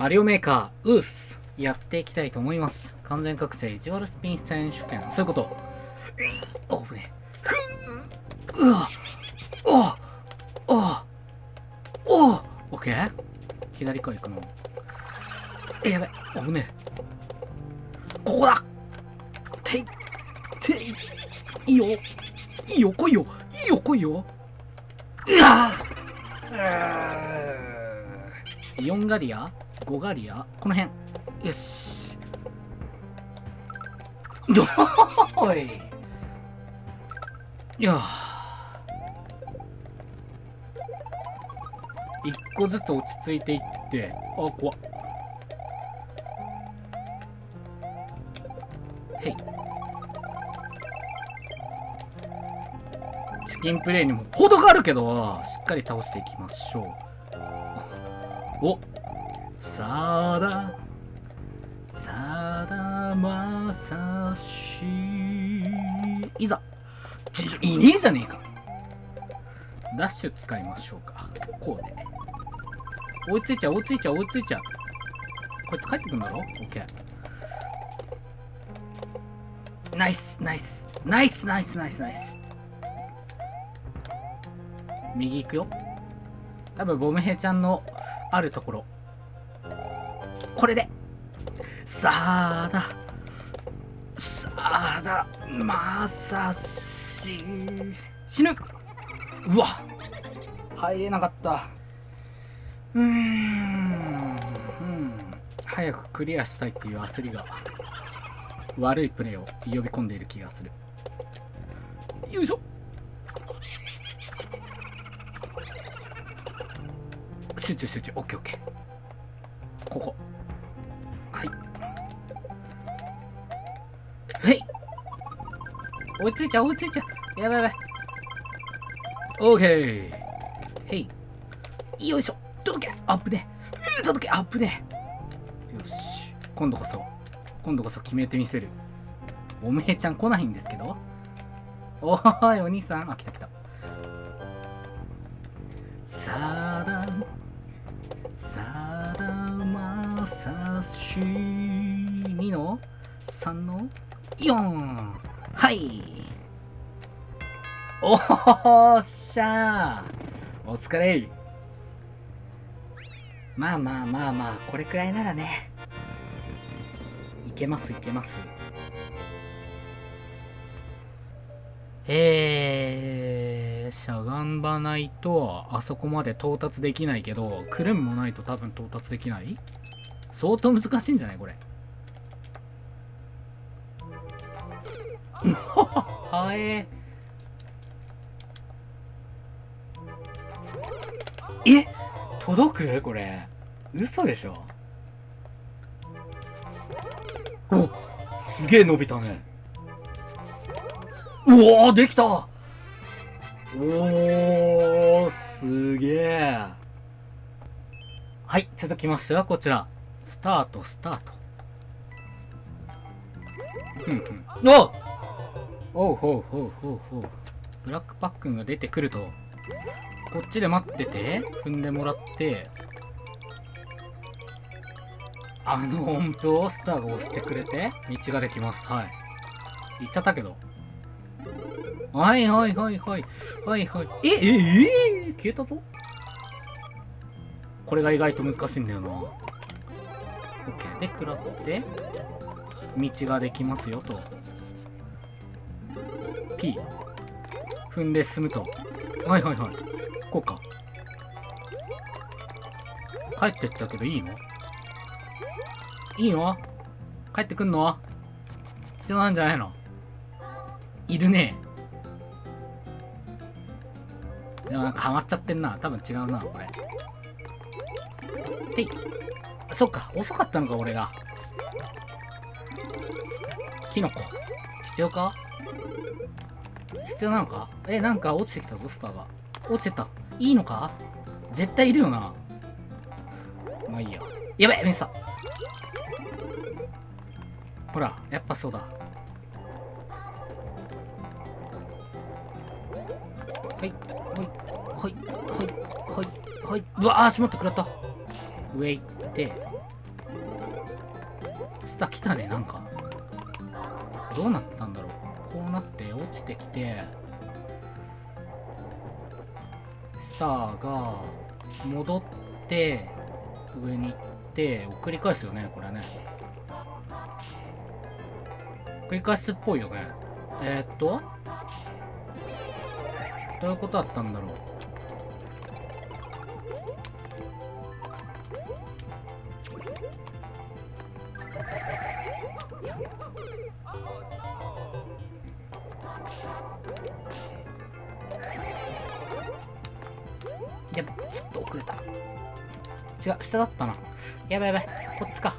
マリオメーカー、ウース、やっていきたいと思います。完全覚醒、意地悪スピン選手権。そういうこと。おぶね。ふううわおおおおオッケー？左から行くの。え、やべ。おぶね。ここだてい、てい、いいよ。いいよ、来いよ。いいよ、来いよ。うわ4ガリア？5ガリア？この辺。よし。ど おい。いや一個ずつ落ち着いていって。あ怖っ。へい。チキンプレイにも程があるけどしっかり倒していきましょう。お。さださだまさし。いざ。いね。えじゃねえか。ダッシュ使いましょうか。こうで追いついちゃう追いついちゃう追いついちゃう。こいつ帰ってくんだろ？オッケー。ナイスナイス。ナイスナイスナイスナイス。右行くよ。多分ボムヘイちゃんのあるところこれで。さあだ。さあだ。まさし。死ぬ。うわ。入れなかった。うん。うん。早くクリアしたいっていう焦りが。悪いプレイを呼び込んでいる気がする。よいしょ。集中集中。オッケーオッケー。ここ。追いついちゃう追いついちゃう。やばいやばい。オッケーへいよいしょ。届け。アップね届け。アップねよし。今度こそ。今度こそ決めてみせる。おめえちゃん来ないんですけど。おーいお兄さん。あ来た来た。さださだまさし2の3の4はい。おっしゃー。お疲れ。まあまあまあまあこれくらいならね。いけますいけます。えー、しゃがんばないとあそこまで到達できないけどくるんもないと多分到達できない？相当難しいんじゃないこれ。はえ。え？届く？これ。嘘でしょ。おすげえ伸びたね。うおーできた。おーすげえ。はい続きましてはこちら。スタートスタート。ふんふん。おおうほうほうほうほう。ブラックパックンが出てくると。こっちで待ってて踏んでもらって。あの音符をスターが押してくれて道ができます。はい。言っちゃったけど。はいはいはいはい。はいはい。ええええ消えたぞ。これが意外と難しいんだよな。OK で食らって道ができますよと。P 踏んで進むと。はいはいはい。こうか。帰ってっちゃうけどいいの？いいの？帰ってくんの？必要なんじゃないの？いるね。でもなんかハマっちゃってんな。多分違うなこれ。ていそっか。遅かったのか俺が。キノコ。必要か？必要なのか？えなんか落ちてきたぞスターが。落ちてった。いいのか？絶対いるよな。まあいいや。やべえミスった。ほらやっぱそうだ。はいはいはいはいはいはい。うわあしまった食らった。ウェイて。下来たねなんか。どうなったんだろう。こうなって落ちてきてスターが戻って上に行ってを繰り返すよねこれね。繰り返すっぽいよね。えー、っとどういうことだったんだろう。ばちょっと遅れた。違う下だったな。やばいやばい。こっちか。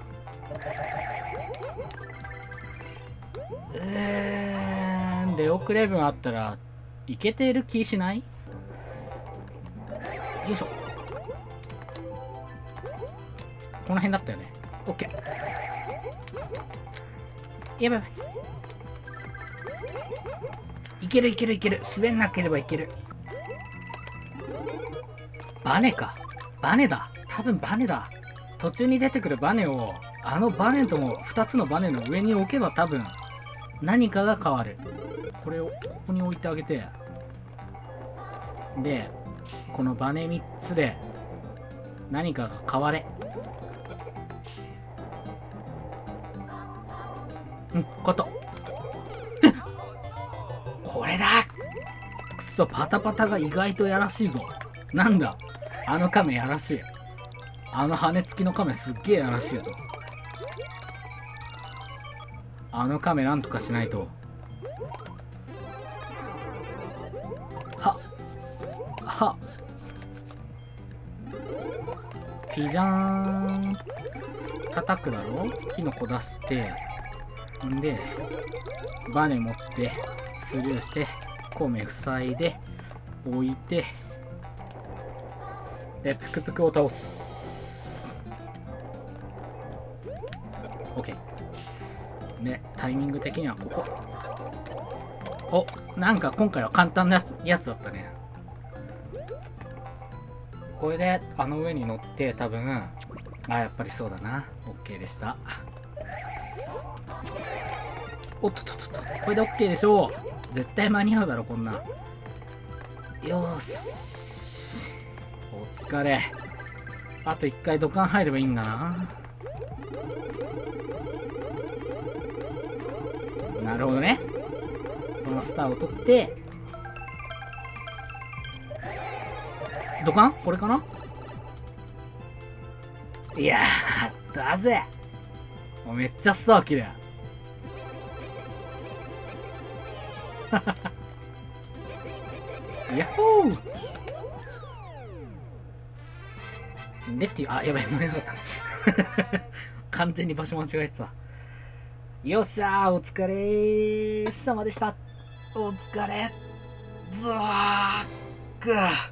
うーん。で遅れ分あったらいけてる気しない？よいしょ。この辺だったよね。オッケー。やばいやばい。いけるいけるいける。滑んなければいける。バネか。バネだ。多分バネだ。途中に出てくるバネをあのバネとも2つのバネの上に置けば多分何かが変わる。これをここに置いてあげて。でこのバネ3つで何かが変われ。うんこと。これだ。くそパタパタが意外とやらしいぞ。なんだ。あの亀やらしい。あの羽付きの亀すっげえやらしいぞ。あの亀なんとかしないと。はは。ピジャーン。叩くだろ？キノコ出して。んでバネ持ってスルーして米塞いで置いてでプクプクを倒す。OK ねタイミング的にはここ。おなんか今回は簡単なやつやつだったね。これであの上に乗って多分あやっぱりそうだな。OK でした。おっとっとっとこれで OK でしょう。絶対間に合うだろこんな。よーし。お疲れ。あと1回土管入ればいいんだな。なるほどね。このスターを取って。土管？これかな？いやーだぜ。もうめっちゃスター綺麗ヤッホー。でっていう、あ、やばい、乗れなかった。完全に場所間違えてた。よっしゃー、お疲れ様でした。お疲れ。ずわーっく